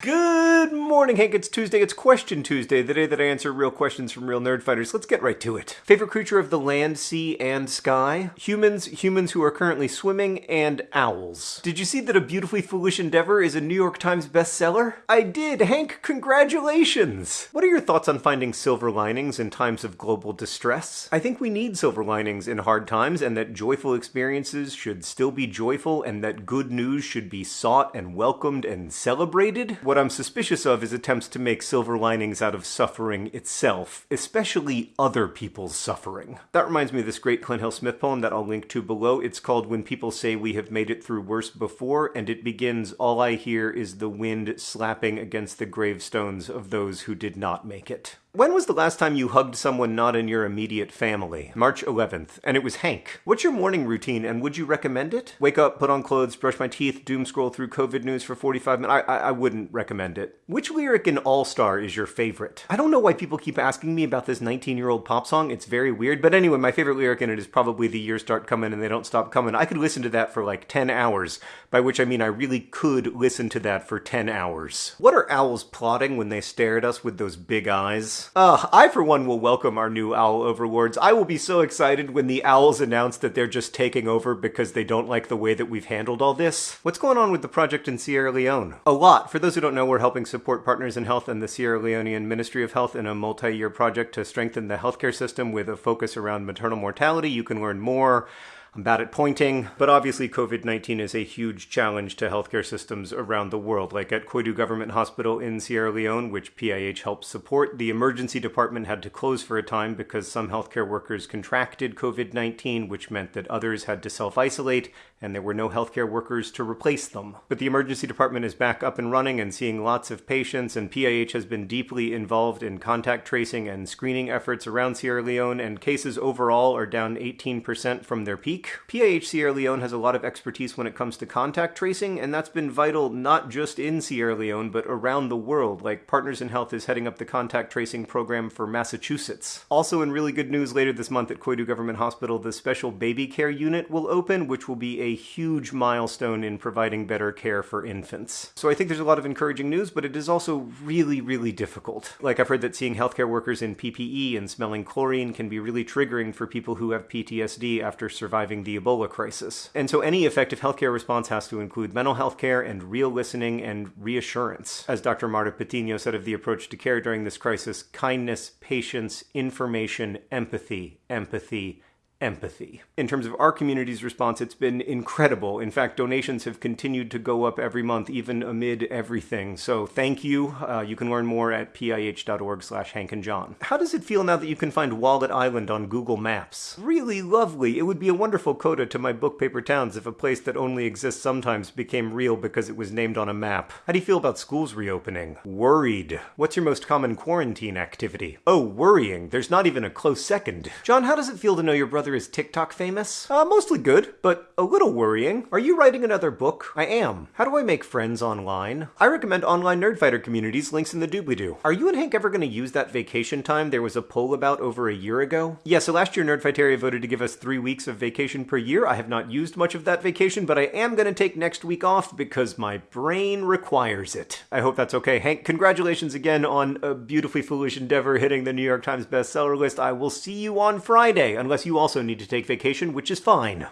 Good morning, Hank. It's Tuesday. It's Question Tuesday, the day that I answer real questions from real Nerdfighters. Let's get right to it. Favorite creature of the land, sea, and sky? Humans, humans who are currently swimming, and owls. Did you see that A Beautifully Foolish Endeavor is a New York Times bestseller? I did, Hank. Congratulations. What are your thoughts on finding silver linings in times of global distress? I think we need silver linings in hard times, and that joyful experiences should still be joyful, and that good news should be sought and welcomed and celebrated. What I'm suspicious of is attempts to make silver linings out of suffering itself, especially other people's suffering. That reminds me of this great Clint Hill Smith poem that I'll link to below. It's called When People Say We Have Made It Through Worse Before, and it begins All I hear is the wind slapping against the gravestones of those who did not make it. When was the last time you hugged someone not in your immediate family? March 11th, and it was Hank. What's your morning routine, and would you recommend it? Wake up, put on clothes, brush my teeth, doom scroll through COVID news for 45 minutes. I, I, I wouldn't recommend it. Which lyric in All Star is your favorite? I don't know why people keep asking me about this 19 year old pop song. It's very weird, but anyway, my favorite lyric in it is probably The Years Start Coming and They Don't Stop Coming. I could listen to that for like 10 hours, by which I mean I really could listen to that for 10 hours. What are owls plotting when they stare at us with those big eyes? Ugh, I for one will welcome our new owl overlords. I will be so excited when the owls announce that they're just taking over because they don't like the way that we've handled all this. What's going on with the project in Sierra Leone? A lot. For those who don't know, we're helping support Partners in Health and the Sierra Leonean Ministry of Health in a multi-year project to strengthen the healthcare system with a focus around maternal mortality. You can learn more I'm bad at pointing, but obviously COVID 19 is a huge challenge to healthcare systems around the world. Like at Koidu Government Hospital in Sierra Leone, which PIH helps support, the emergency department had to close for a time because some healthcare workers contracted COVID 19, which meant that others had to self isolate and there were no healthcare workers to replace them. But the emergency department is back up and running and seeing lots of patients, and PIH has been deeply involved in contact tracing and screening efforts around Sierra Leone, and cases overall are down 18% from their peak. PIH Sierra Leone has a lot of expertise when it comes to contact tracing, and that's been vital not just in Sierra Leone, but around the world. Like Partners in Health is heading up the contact tracing program for Massachusetts. Also, in really good news later this month at Koidu Government Hospital, the special baby care unit will open, which will be a huge milestone in providing better care for infants. So I think there's a lot of encouraging news, but it is also really, really difficult. Like I've heard that seeing healthcare workers in PPE and smelling chlorine can be really triggering for people who have PTSD after surviving surviving the Ebola crisis. And so any effective healthcare response has to include mental health care and real listening and reassurance. As Dr. Marta Patino said of the approach to care during this crisis, kindness, patience, information, empathy, empathy, empathy. In terms of our community's response, it's been incredible. In fact, donations have continued to go up every month, even amid everything. So thank you. Uh, you can learn more at pih.org slash Hank and John. How does it feel now that you can find Wallet Island on Google Maps? Really lovely. It would be a wonderful coda to my book Paper Towns if a place that only exists sometimes became real because it was named on a map. How do you feel about schools reopening? Worried. What's your most common quarantine activity? Oh, worrying. There's not even a close second. John, how does it feel to know your is TikTok famous? Uh, mostly good, but a little worrying. Are you writing another book? I am. How do I make friends online? I recommend online Nerdfighter communities, links in the doobly-doo. Are you and Hank ever going to use that vacation time there was a poll about over a year ago? Yeah, so last year Nerdfighteria voted to give us three weeks of vacation per year. I have not used much of that vacation, but I am going to take next week off because my brain requires it. I hope that's okay. Hank, congratulations again on a beautifully foolish endeavor hitting the New York Times bestseller list. I will see you on Friday, unless you also also need to take vacation, which is fine.